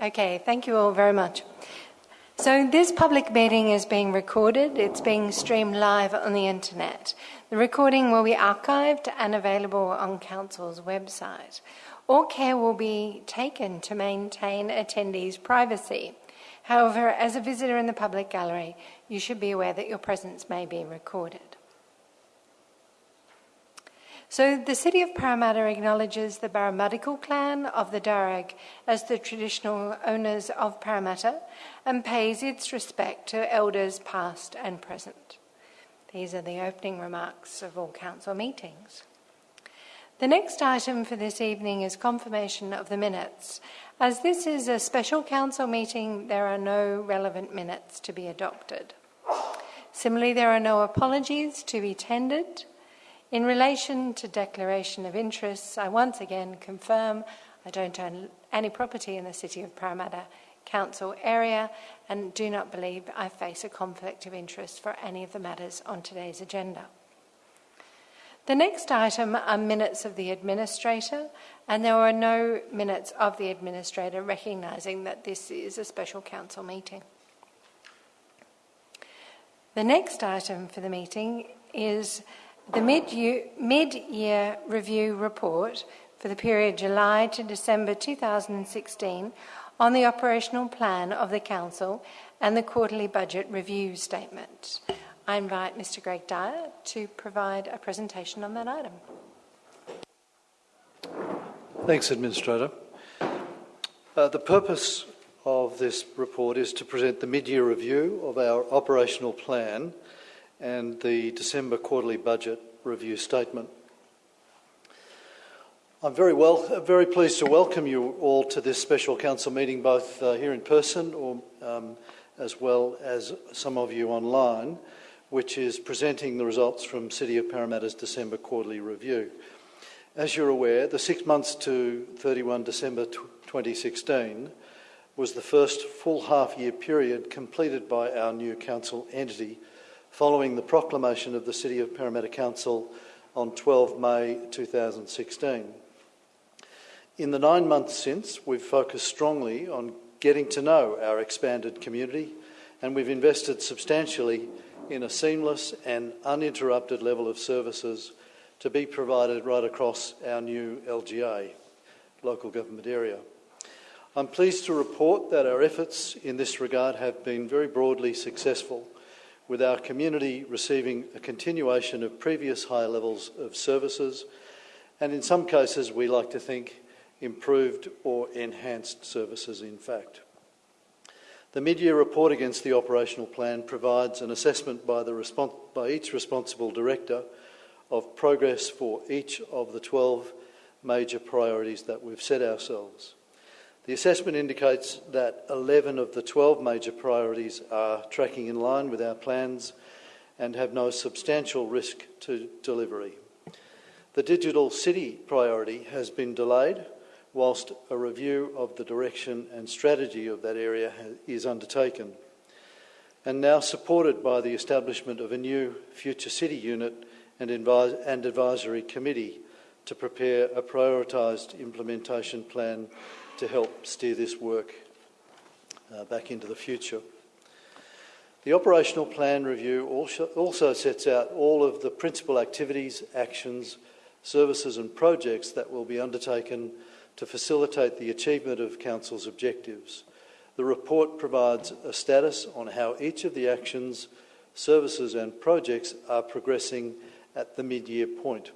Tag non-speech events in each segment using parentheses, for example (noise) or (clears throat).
Okay, thank you all very much. So, this public meeting is being recorded. It's being streamed live on the internet. The recording will be archived and available on Council's website. All care will be taken to maintain attendees' privacy. However, as a visitor in the public gallery, you should be aware that your presence may be recorded. So, the City of Parramatta acknowledges the Burramattagal clan of the Darug as the traditional owners of Parramatta and pays its respect to elders past and present. These are the opening remarks of all council meetings. The next item for this evening is confirmation of the minutes. As this is a special council meeting, there are no relevant minutes to be adopted. Similarly, there are no apologies to be tendered. In relation to declaration of interests, I once again confirm I don't own any property in the City of Parramatta Council area and do not believe I face a conflict of interest for any of the matters on today's agenda. The next item are minutes of the administrator, and there are no minutes of the administrator recognising that this is a special council meeting. The next item for the meeting is the mid-year review report for the period July to December 2016 on the operational plan of the Council and the quarterly budget review statement. I invite Mr Greg Dyer to provide a presentation on that item. Thanks, Administrator. Uh, the purpose of this report is to present the mid-year review of our operational plan and the December quarterly budget review statement. I'm very, well, very pleased to welcome you all to this special council meeting, both uh, here in person or um, as well as some of you online, which is presenting the results from City of Parramatta's December quarterly review. As you're aware, the six months to 31 December 2016 was the first full half year period completed by our new council entity following the proclamation of the City of Parramatta Council on 12 May 2016. In the nine months since, we've focused strongly on getting to know our expanded community and we've invested substantially in a seamless and uninterrupted level of services to be provided right across our new LGA, local government area. I'm pleased to report that our efforts in this regard have been very broadly successful with our community receiving a continuation of previous high levels of services, and in some cases, we like to think improved or enhanced services, in fact. The mid-year report against the operational plan provides an assessment by, the by each responsible director of progress for each of the 12 major priorities that we've set ourselves. The assessment indicates that 11 of the 12 major priorities are tracking in line with our plans and have no substantial risk to delivery. The digital city priority has been delayed whilst a review of the direction and strategy of that area is undertaken and now supported by the establishment of a new Future City unit and, and advisory committee to prepare a prioritised implementation plan to help steer this work uh, back into the future. The operational plan review also sets out all of the principal activities, actions, services and projects that will be undertaken to facilitate the achievement of Council's objectives. The report provides a status on how each of the actions, services and projects are progressing at the mid-year point.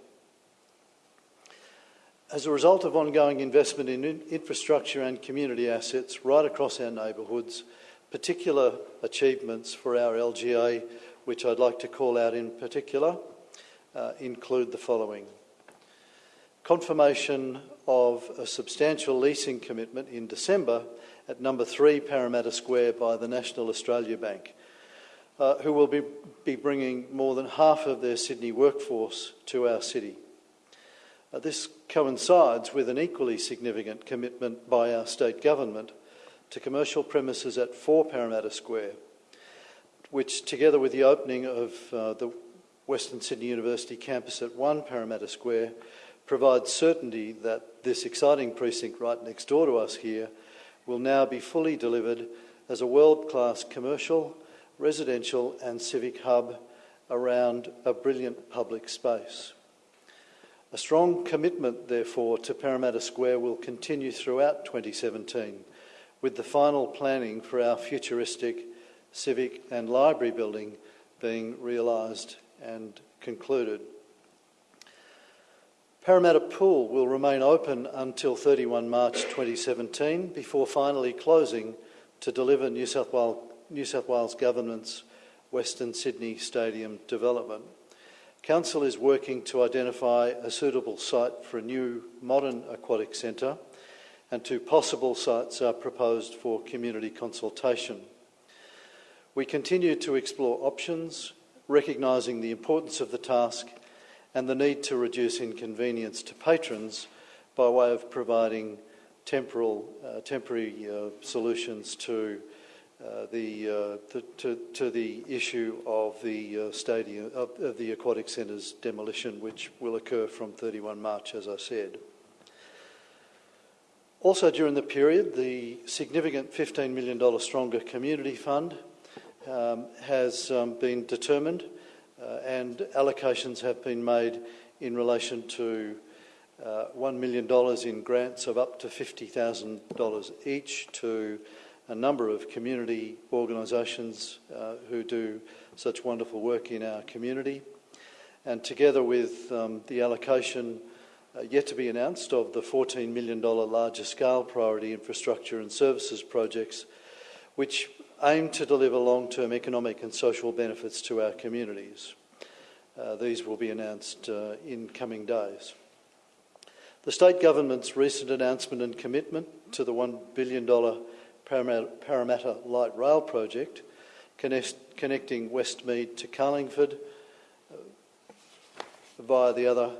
As a result of ongoing investment in infrastructure and community assets right across our neighbourhoods, particular achievements for our LGA, which I'd like to call out in particular, uh, include the following. Confirmation of a substantial leasing commitment in December at number three Parramatta Square by the National Australia Bank, uh, who will be, be bringing more than half of their Sydney workforce to our city. Uh, this coincides with an equally significant commitment by our state government to commercial premises at 4 Parramatta Square, which, together with the opening of uh, the Western Sydney University campus at 1 Parramatta Square, provides certainty that this exciting precinct right next door to us here will now be fully delivered as a world-class commercial, residential and civic hub around a brilliant public space. A strong commitment, therefore, to Parramatta Square will continue throughout 2017, with the final planning for our futuristic civic and library building being realised and concluded. Parramatta Pool will remain open until 31 March 2017 before finally closing to deliver New South Wales, New South Wales Government's Western Sydney Stadium development. Council is working to identify a suitable site for a new modern aquatic centre and two possible sites are proposed for community consultation. We continue to explore options, recognising the importance of the task and the need to reduce inconvenience to patrons by way of providing temporal, uh, temporary uh, solutions to uh, the, uh, the to, to, the issue of the uh, stadium of, of the aquatic centre's demolition, which will occur from 31 March, as I said. Also, during the period, the significant $15 million Stronger Community Fund um, has um, been determined uh, and allocations have been made in relation to uh, $1 million in grants of up to $50,000 each to a number of community organisations uh, who do such wonderful work in our community. And together with um, the allocation uh, yet to be announced of the $14 million larger scale priority infrastructure and services projects, which aim to deliver long-term economic and social benefits to our communities. Uh, these will be announced uh, in coming days. The state government's recent announcement and commitment to the $1 billion Parramatta, Light Rail project connect, connecting Westmead to Carlingford uh, via the other.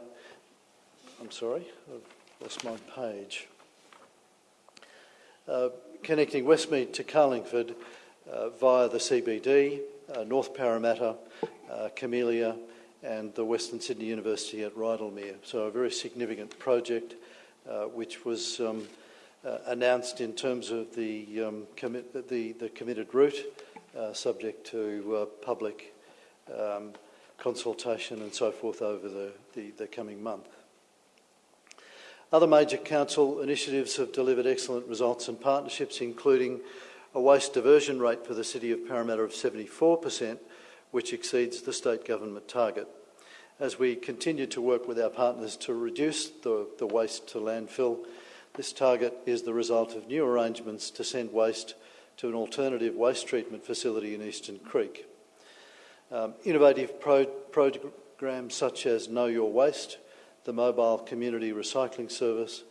I'm sorry, I've lost my page. Uh, connecting Westmead to Carlingford uh, via the CBD, uh, North Parramatta, uh, Camellia, and the Western Sydney University at Rydalmere. So a very significant project uh, which was um, uh, announced in terms of the, um, the, the, committed route, uh, subject to public um, consultation and so forth over the, the, the coming month. Other major council initiatives have delivered excellent results and partnerships, including a waste diversion rate for the City of Parramatta of 74%, which exceeds the state government target. As we continue to work with our partners to reduce the, the waste to landfill, this target is the result of new arrangements to send waste to an alternative waste treatment facility in Eastern Creek. Um, innovative pro- programs such as Know Your Waste, the mobile community recycling service,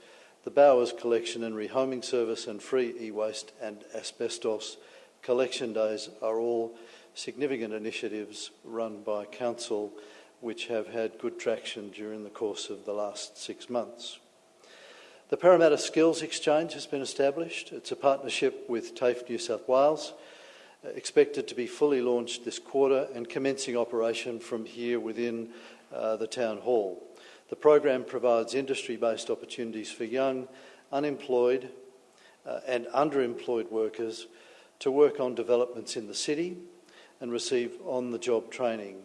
the Bowers collection and rehoming service, and free e waste and asbestos collection days are all significant initiatives run by Council which have had good traction during the course of the last six months. The Parramatta Skills Exchange has been established. It's a partnership with TAFE New South Wales, uh, expected to be fully launched this quarter and commencing operation from here within uh, the Town Hall. The program provides industry based opportunities for young, unemployed, uh, and underemployed workers to work on developments in the city and receive on the job training.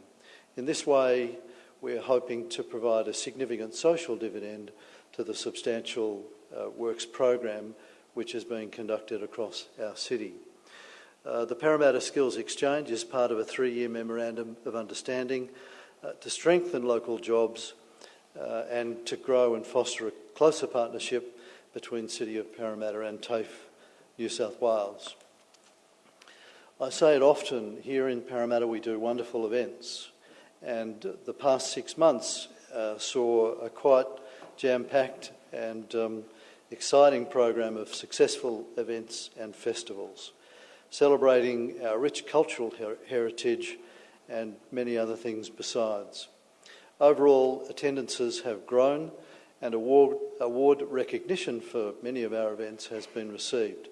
In this way, we are hoping to provide a significant social dividend to the substantial uh, works program which is being conducted across our city. Uh, the Parramatta Skills Exchange is part of a three year memorandum of understanding uh, to strengthen local jobs uh, and to grow and foster a closer partnership between City of Parramatta and TAFE New South Wales. I say it often here in Parramatta we do wonderful events, and the past six months uh, saw a quite jam packed and um, exciting program of successful events and festivals, celebrating our rich cultural her- heritage and many other things besides. Overall, attendances have grown and award, award recognition for many of our events has been received.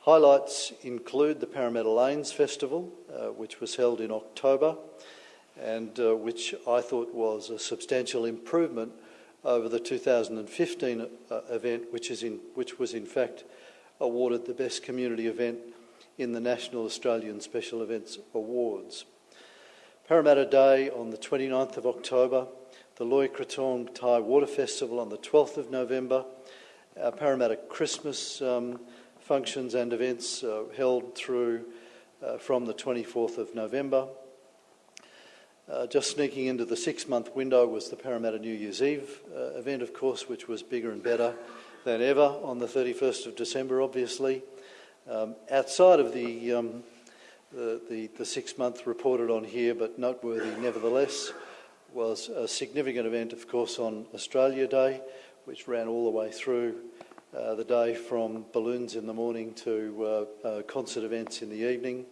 Highlights include the Parramatta Lanes Festival, uh, which was held in October and uh, which I thought was a substantial improvement over the 2015 uh, event, which, is in, which was in fact awarded the Best Community Event in the National Australian Special Events Awards. Parramatta Day on the 29th of October, the Loy Krathong Thai Water Festival on the 12th of November, our Parramatta Christmas um, functions and events uh, held through uh, from the 24th of November. Uh, just sneaking into the six month window was the Parramatta New Year's Eve uh, event, of course, which was bigger and better than ever on the 31st of December, obviously. Um, outside of the, um, the, the, the six month reported on here, but noteworthy nevertheless, was a significant event, of course, on Australia Day, which ran all the way through uh, the day from balloons in the morning to uh, uh, concert events in the evening.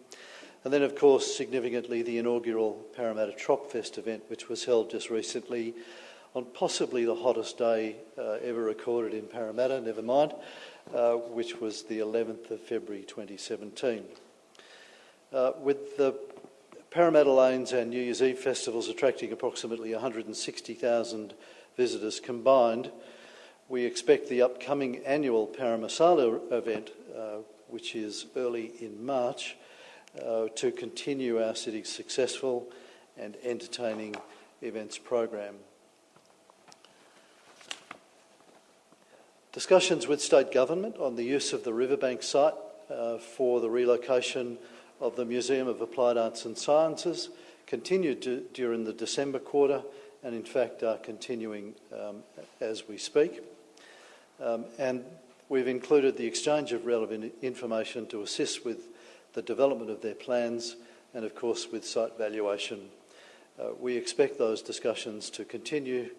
And then, of course, significantly, the inaugural Parramatta Tropfest event, which was held just recently on possibly the hottest day uh, ever recorded in Parramatta, never mind, uh, which was the 11th of February 2017. Uh, with the Parramatta Lanes and New Year's Eve festivals attracting approximately 160,000 visitors combined, we expect the upcoming annual Paramasala event, uh, which is early in March, uh, to continue our city's successful and entertaining events program. Discussions with state government on the use of the riverbank site uh, for the relocation of the Museum of Applied Arts and Sciences continued to, during the December quarter and in fact are continuing um, as we speak. Um, and we've included the exchange of relevant information to assist with the development of their plans and, of course, with site valuation. Uh, we expect those discussions to continue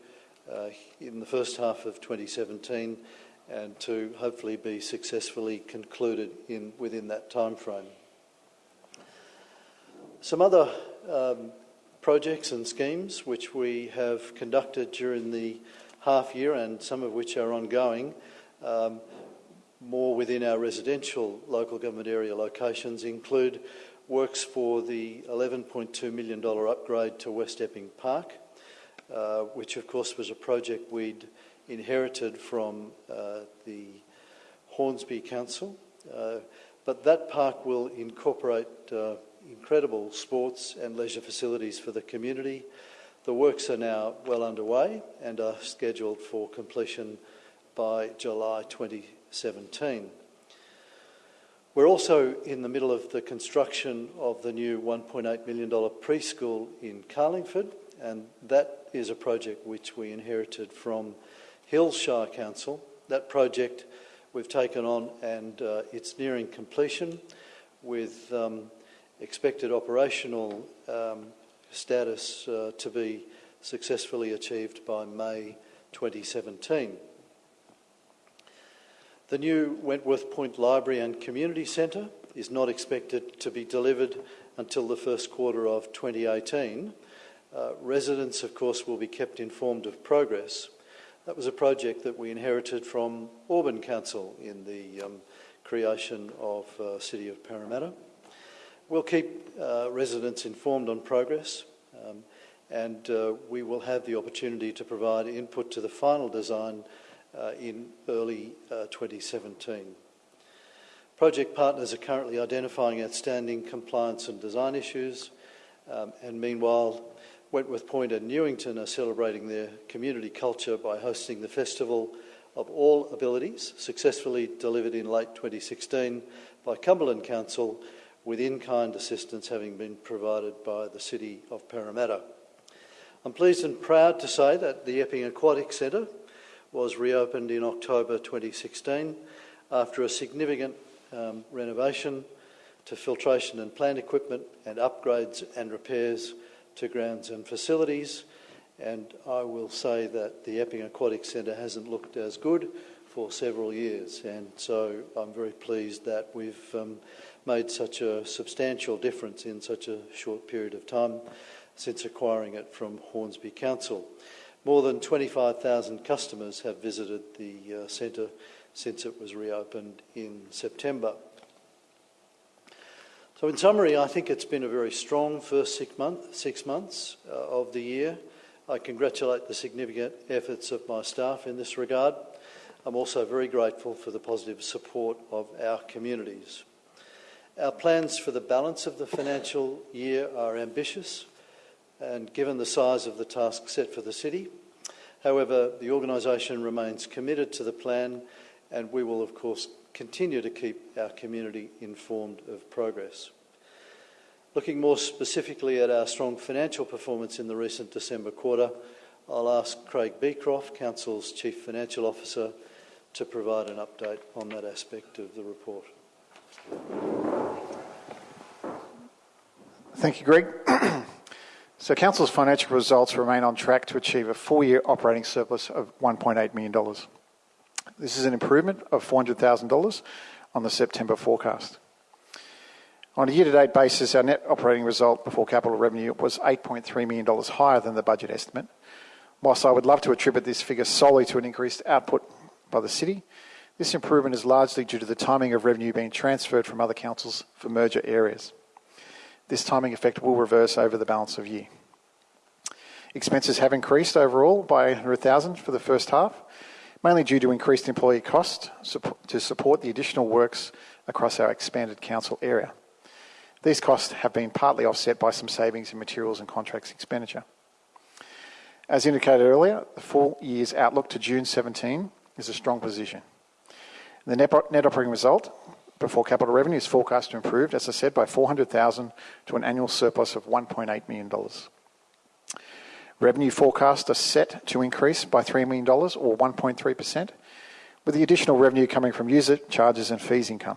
uh, in the first half of 2017 and to hopefully be successfully concluded in, within that time frame. Some other um, projects and schemes which we have conducted during the half year and some of which are ongoing, um, more within our residential local government area locations, include works for the $11.2 million upgrade to West Epping Park, uh, which of course was a project we'd inherited from uh, the Hornsby Council. Uh, but that park will incorporate uh, incredible sports and leisure facilities for the community, the works are now well underway and are scheduled for completion by July 2017. We're also in the middle of the construction of the new $1.8 million preschool in Carlingford, and that is a project which we inherited from Hills Shire Council. That project we've taken on and uh, it's nearing completion with um, expected operational um, status uh, to be successfully achieved by May 2017. The new Wentworth Point Library and Community Centre is not expected to be delivered until the first quarter of 2018. Uh, residents, of course, will be kept informed of progress. That was a project that we inherited from Auburn Council in the um, creation of uh, City of Parramatta. We'll keep uh, residents informed on progress um, and uh, we will have the opportunity to provide input to the final design in early uh, 2017. Project partners are currently identifying outstanding compliance and design issues um, and meanwhile Wentworth Point and Newington are celebrating their community culture by hosting the Festival of All Abilities, successfully delivered in late 2016 by Cumberland Council with in-kind assistance having been provided by the City of Parramatta. I'm pleased and proud to say that the Epping Aquatic Centre was reopened in October 2016 after a significant um, renovation to filtration and plant equipment and upgrades and repairs to grounds and facilities. And I will say that the Epping Aquatic Centre hasn't looked as good for several years. And so I'm very pleased that we've um, made such a substantial difference in such a short period of time since acquiring it from Hornsby Council. More than 25,000 customers have visited the uh, centre since it was reopened in September. So, in summary, I think it's been a very strong first six, month, six months uh, of the year. I congratulate the significant efforts of my staff in this regard. I'm also very grateful for the positive support of our communities. Our plans for the balance of the financial year are ambitious and given the size of the task set for the city. However, the organisation remains committed to the plan and we will, of course, continue to keep our community informed of progress. Looking more specifically at our strong financial performance in the recent December quarter, I'll ask Craig Beecroft, Council's Chief Financial Officer, to provide an update on that aspect of the report. Thank you, Greg. (clears throat) So, Council's financial results remain on track to achieve a full-year operating surplus of 1.8 million dollars. This is an improvement of 400,000 dollars on the September forecast. On a year-to-date basis, our net operating result before capital revenue was 8.3 million dollars higher than the budget estimate. Whilst I would love to attribute this figure solely to an increased output by the city, this improvement is largely due to the timing of revenue being transferred from other councils for merger areas. This timing effect will reverse over the balance of year. Expenses have increased overall by 100,000 for the first half, mainly due to increased employee costs to support the additional works across our expanded council area. These costs have been partly offset by some savings in materials and contracts expenditure. As indicated earlier, the full year's outlook to June 2017 is a strong position. The net operating result before capital revenue is forecast to improve, as I said, by 400,000 to an annual surplus of 1.8 million dollars. Revenue forecasts are set to increase by 3 million dollars, or 1.3%, with the additional revenue coming from user charges and fees income.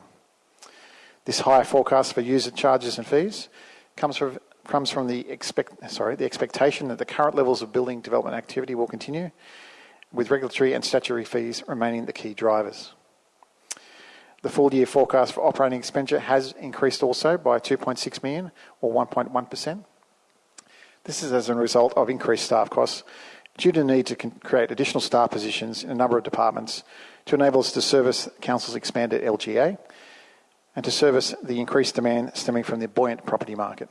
This higher forecast for user charges and fees comes from the expectation that the current levels of building development activity will continue, with regulatory and statutory fees remaining the key drivers. The full-year forecast for operating expenditure has increased also by 2.6 million, or 1.1%. This is as a result of increased staff costs due to the need to create additional staff positions in a number of departments to enable us to service Council's expanded LGA and to service the increased demand stemming from the buoyant property market.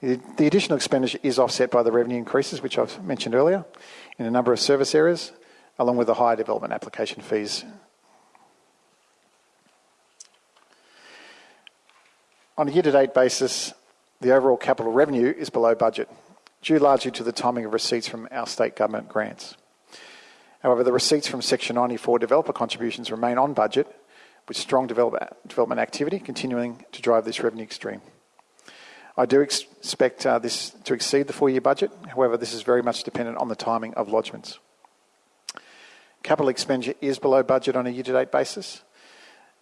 The additional expenditure is offset by the revenue increases, which I've mentioned earlier, in a number of service areas, along with the higher development application fees. On a year-to-date basis, the overall capital revenue is below budget, due largely to the timing of receipts from our state government grants. However, the receipts from Section 94 developer contributions remain on budget, with strong development activity continuing to drive this revenue stream. I do expect uh, this to exceed the four-year budget. However, this is very much dependent on the timing of lodgements. Capital expenditure is below budget on a year-to-date basis.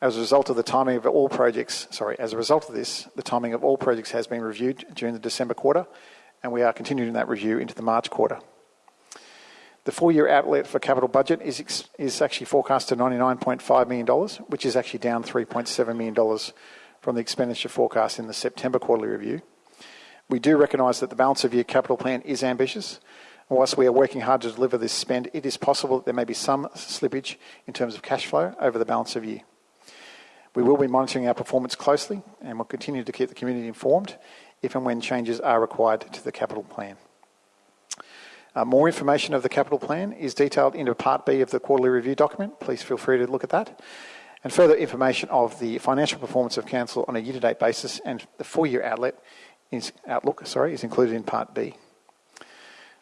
As a result of the timing of all projects, sorry, as a result of this, the timing of all projects has been reviewed during the December quarter, and we are continuing that review into the March quarter. The full-year outlet for capital budget is actually forecast to 99.5 million dollars, which is actually down 3.7 million dollars from the expenditure forecast in the September quarterly review. We do recognize that the balance of year capital plan is ambitious. and whilst we are working hard to deliver this spend, it is possible that there may be some slippage in terms of cash flow over the balance of year. We will be monitoring our performance closely and will continue to keep the community informed if and when changes are required to the capital plan. Uh, more information of the capital plan is detailed in Part B of the quarterly review document. Please feel free to look at that. And further information of the financial performance of Council on a year-to-date basis and the full-year outlook is included in Part B.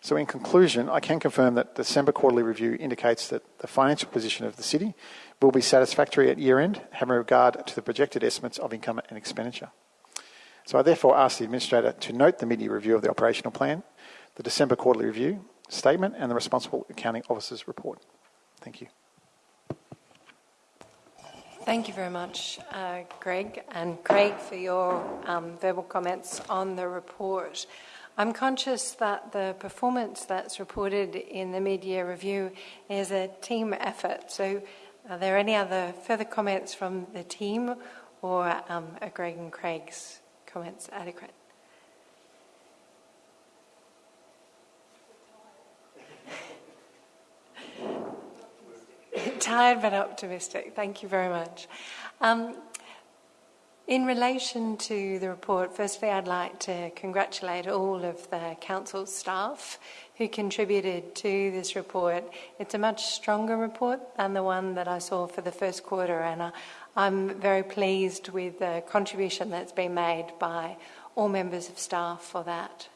So in conclusion, I can confirm that the December quarterly review indicates that the financial position of the city will be satisfactory at year-end, having regard to the projected estimates of income and expenditure. So I therefore ask the Administrator to note the mid-year review of the operational plan, the December quarterly review statement, and the Responsible Accounting Officer's report. Thank you. Thank you very much, uh, Greg and Craig, for your um, verbal comments on the report. I'm conscious that the performance that's reported in the mid-year review is a team effort. So, are there any other further comments from the team, or um, are Greg and Craig's comments adequate? (laughs) Tired but optimistic. Thank you very much. Um, in relation to the report, firstly, I'd like to congratulate all of the council staff who contributed to this report. It's a much stronger report than the one that I saw for the first quarter, and I'm very pleased with the contribution that's been made by all members of staff for that.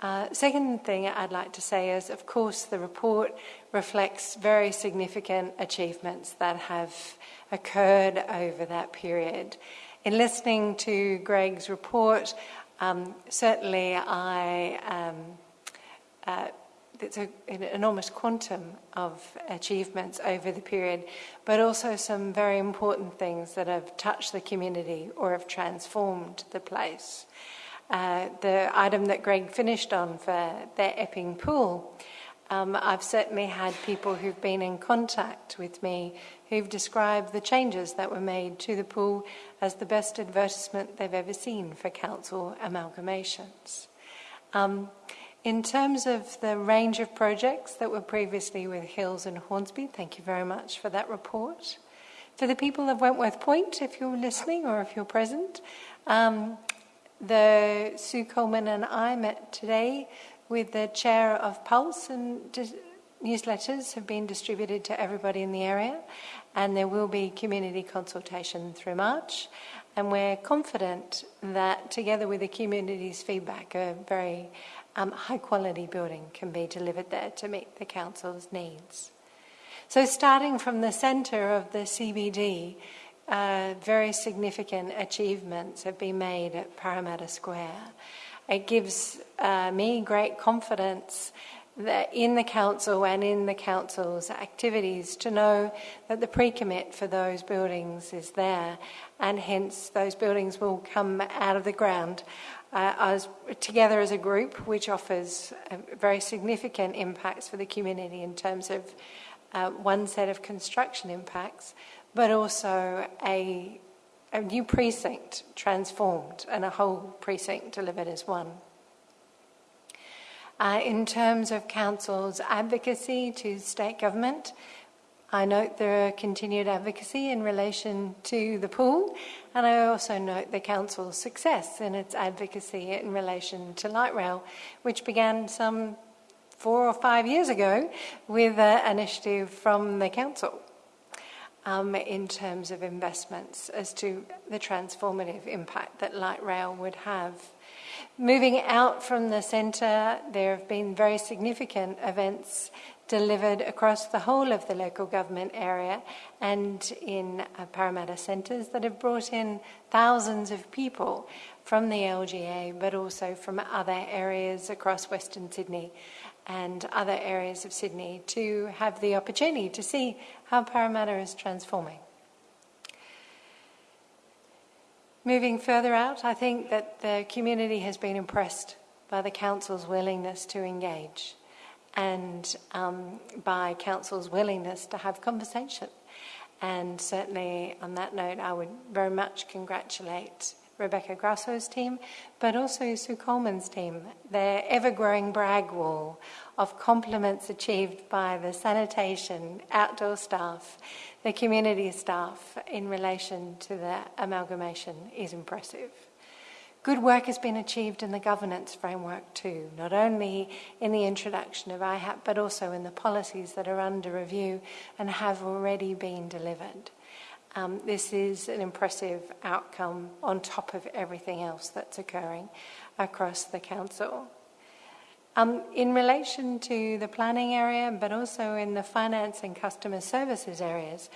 Uh, second thing I'd like to say is, of course, the report reflects very significant achievements that have occurred over that period. In listening to Greg's report, um, certainly I um, uh, it's a, an enormous quantum of achievements over the period, but also some very important things that have touched the community or have transformed the place. Uh, the item that Greg finished on for their Epping pool, um, I've certainly had people who've been in contact with me who've described the changes that were made to the pool as the best advertisement they've ever seen for council amalgamations. Um, in terms of the range of projects that were previously with Hills and Hornsby, thank you very much for that report. For the people of Wentworth Point, if you're listening or if you're present, um, the Sue Coleman and I met today with the chair of Pulse, and di- newsletters have been distributed to everybody in the area, and there will be community consultation through March. And we're confident that, together with the community's feedback, a very um, high quality building can be delivered there to meet the council's needs. So, starting from the centre of the CBD, uh, very significant achievements have been made at Parramatta Square. It gives uh, me great confidence that in the council and in the council's activities to know that the pre-commit for those buildings is there and hence those buildings will come out of the ground. Uh, as, together as a group which offers very significant impacts for the community in terms of uh, one set of construction impacts but also a, a new precinct transformed and a whole precinct delivered as one. Uh, in terms of Council's advocacy to state government, I note their continued advocacy in relation to the pool, and I also note the Council's success in its advocacy in relation to light rail, which began some four or five years ago with an initiative from the Council um, in terms of investments as to the transformative impact that light rail would have. Moving out from the centre, there have been very significant events delivered across the whole of the local government area and in uh, Parramatta centres that have brought in thousands of people from the LGA but also from other areas across Western Sydney and other areas of Sydney to have the opportunity to see how Parramatta is transforming. Moving further out, I think that the community has been impressed by the council's willingness to engage and um, by council's willingness to have conversation. And certainly, on that note, I would very much congratulate Rebecca Grasso's team, but also Sue Coleman's team. Their ever growing brag wall of compliments achieved by the sanitation, outdoor staff, the community staff in relation to the amalgamation is impressive. Good work has been achieved in the governance framework too, not only in the introduction of IHAP, but also in the policies that are under review and have already been delivered. Um, this is an impressive outcome on top of everything else that's occurring across the council. Um, in relation to the planning area, but also in the finance and customer services areas,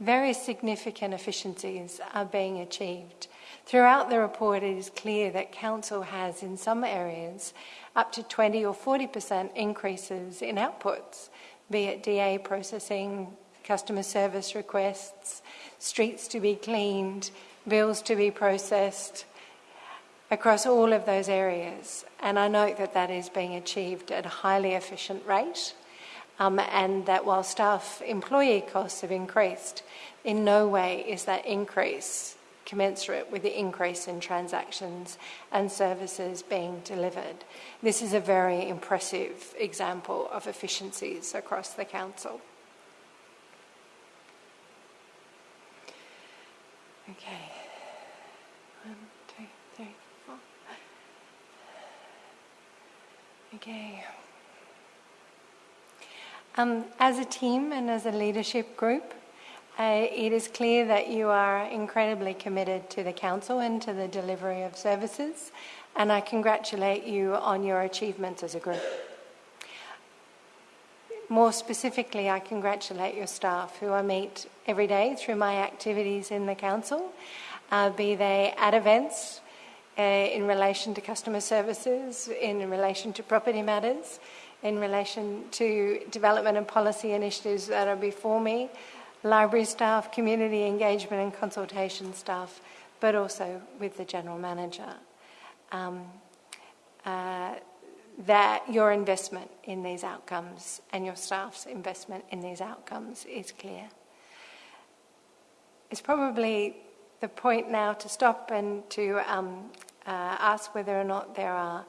very significant efficiencies are being achieved. Throughout the report, it is clear that Council has, in some areas, up to 20 or 40% increases in outputs, be it DA processing, customer service requests, streets to be cleaned, bills to be processed, across all of those areas. And I note that that is being achieved at a highly efficient rate, um, and that while staff employee costs have increased, in no way is that increase commensurate with the increase in transactions and services being delivered. This is a very impressive example of efficiencies across the council. Okay. One, two, three, four. Okay. Um, as a team and as a leadership group, uh, it is clear that you are incredibly committed to the Council and to the delivery of services, and I congratulate you on your achievements as a group. More specifically, I congratulate your staff who I meet every day through my activities in the Council, uh, be they at events, uh, in relation to customer services, in relation to property matters, in relation to development and policy initiatives that are before me, library staff, community engagement and consultation staff, but also with the General Manager. Um, uh, that your investment in these outcomes and your staff's investment in these outcomes is clear. It's probably the point now to stop and to um, uh, ask whether or not there are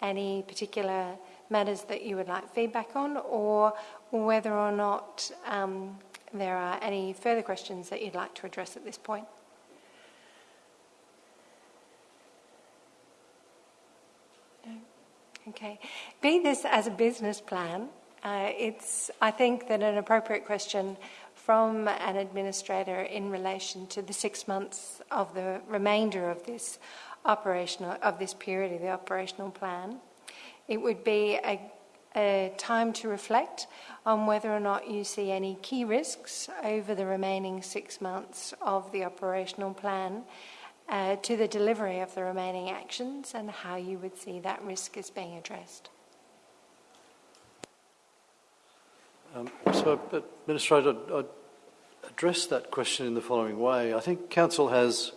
any particular matters that you would like feedback on, or whether or not um, there are any further questions that you'd like to address at this point. Okay. Be this as a business plan, uh, it's, I think, that an appropriate question from an administrator in relation to the six months of the remainder of this operational of this period of the operational plan. It would be a, a time to reflect on whether or not you see any key risks over the remaining six months of the operational plan uh, to the delivery of the remaining actions and how you would see that risk as being addressed. Um, so, Administrator, I'd address that question in the following way. I think Council has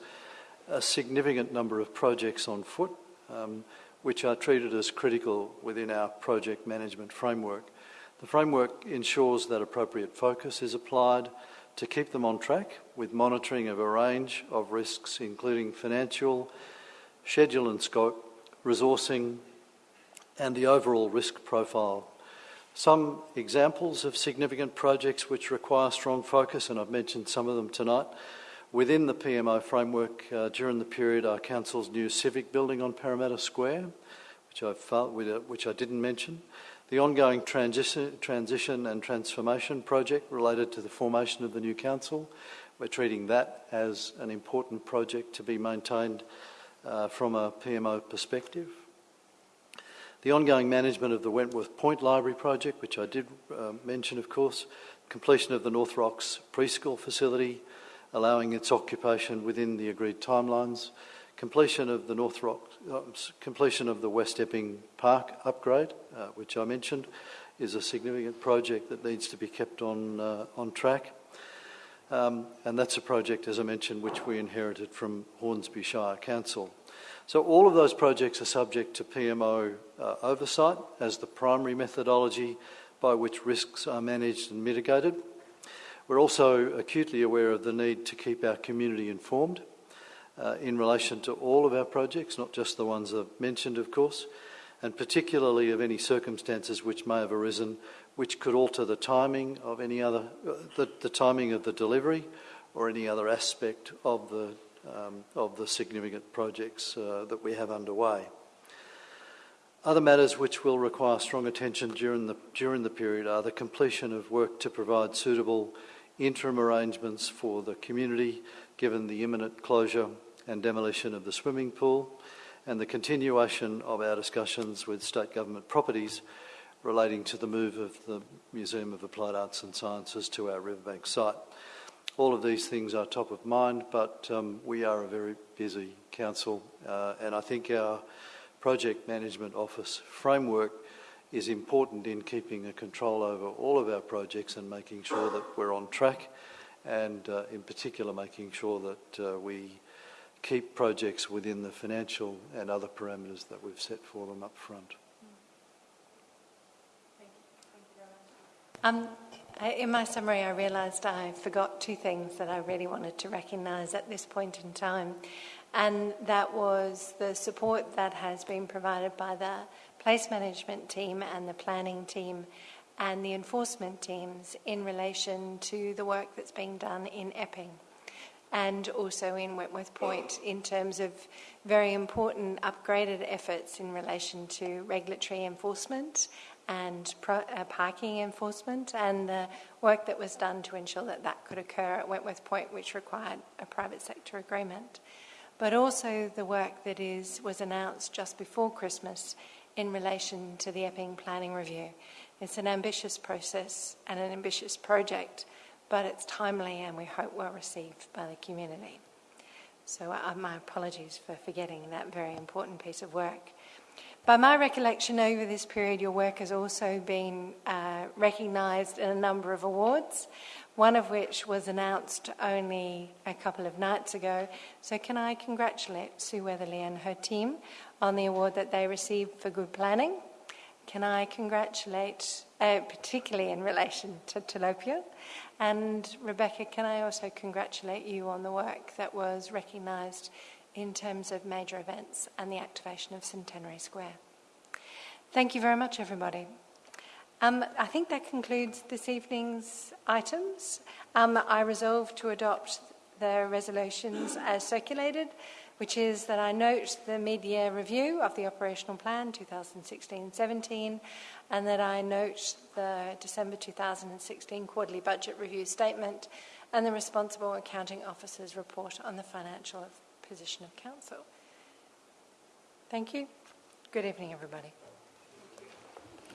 a significant number of projects on foot um, which are treated as critical within our project management framework. The framework ensures that appropriate focus is applied to keep them on track with monitoring of a range of risks, including financial, schedule and scope, resourcing, and the overall risk profile. Some examples of significant projects which require strong focus, and I've mentioned some of them tonight, within the PMO framework uh, during the period are Council's new civic building on Parramatta Square, which I, which I didn't mention, the ongoing transition, transition and transformation project related to the formation of the new council. We're treating that as an important project to be maintained uh, from a PMO perspective. The ongoing management of the Wentworth Point Library project, which I did uh, mention, of course, completion of the North Rocks preschool facility, allowing its occupation within the agreed timelines, completion of the North Rock, uh, completion of the West Epping Park upgrade, uh, which I mentioned, is a significant project that needs to be kept on uh, on track. Um, and that's a project, as I mentioned, which we inherited from Hornsby Shire Council. So all of those projects are subject to PMO uh, oversight as the primary methodology by which risks are managed and mitigated. We're also acutely aware of the need to keep our community informed uh, in relation to all of our projects, not just the ones I've mentioned, of course, and particularly of any circumstances which may have arisen which could alter the timing of any other, uh, the, the, timing of the delivery or any other aspect of the, um, of the significant projects uh, that we have underway. Other matters which will require strong attention during the, during the period are the completion of work to provide suitable interim arrangements for the community given the imminent closure and demolition of the swimming pool, and the continuation of our discussions with state government properties relating to the move of the Museum of Applied Arts and Sciences to our Riverbank site. All of these things are top of mind, but um, we are a very busy council, uh, and I think our project management office framework is important in keeping a control over all of our projects and making sure that we're on track, and uh, in particular making sure that uh, we keep projects within the financial and other parameters that we've set for them up front. Um, in my summary, I realised I forgot two things that I really wanted to recognise at this point in time, and that was the support that has been provided by the place management team and the planning team and the enforcement teams in relation to the work that's being done in Epping and also in Wentworth Point in terms of very important upgraded efforts in relation to regulatory enforcement and pro, uh, parking enforcement and the work that was done to ensure that that could occur at Wentworth Point, which required a private sector agreement. But also the work that is was announced just before Christmas in relation to the Epping Planning Review. It's an ambitious process and an ambitious project, but it's timely and we hope well received by the community. So, uh, my apologies for forgetting that very important piece of work. By my recollection, over this period, your work has also been uh, recognised in a number of awards, one of which was announced only a couple of nights ago. So, can I congratulate Sue Weatherly and her team on the award that they received for good planning? Can I congratulate, uh, particularly in relation to Telopea? And Rebecca, can I also congratulate you on the work that was recognised in terms of major events and the activation of Centenary Square. Thank you very much, everybody. Um, I think that concludes this evening's items. Um, I resolve to adopt the resolutions as circulated, which is that I note the mid-year review of the operational plan 2016-17 and that I note the December 2016 quarterly budget review statement and the responsible accounting officer's report on the financial position of council. Thank you. Good evening, everybody.